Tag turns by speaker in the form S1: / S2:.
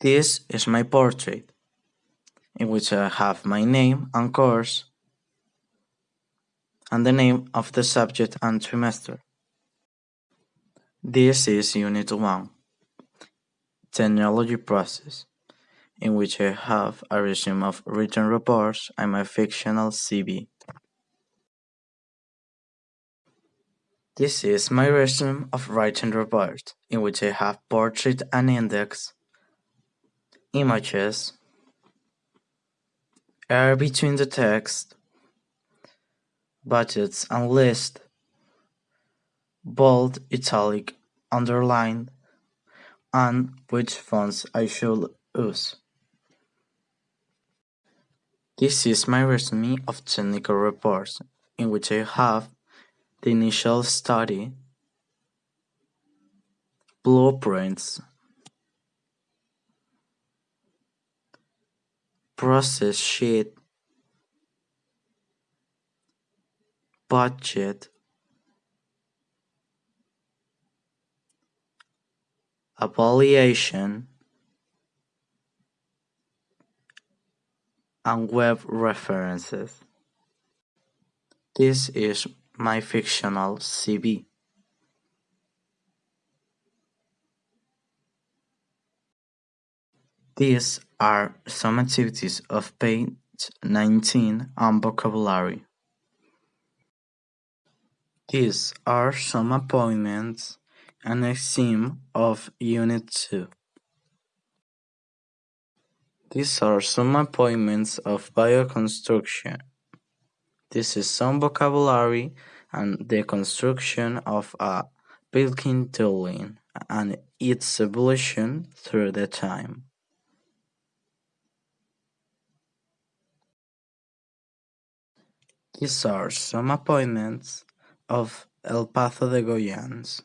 S1: This is my portrait, in which I have my name and course, and the name of the subject and trimester. This is Unit 1, Technology Process, in which I have a resume of written reports and my fictional CV. This is my resume of writing report, in which I have portrait and index, images, air between the text, budgets and list, bold, italic, underlined, and which fonts I should use. This is my resume of technical reports, in which I have the initial study, blueprints, process sheet, budget, evaluation, and web references. This is my fictional CV. These are some activities of page 19 on vocabulary. These are some appointments and a theme of Unit 2. These are some appointments of bioconstruction. This is some vocabulary and the construction of a building tooling and its evolution through the time. These are some appointments of El Paso de Goyans.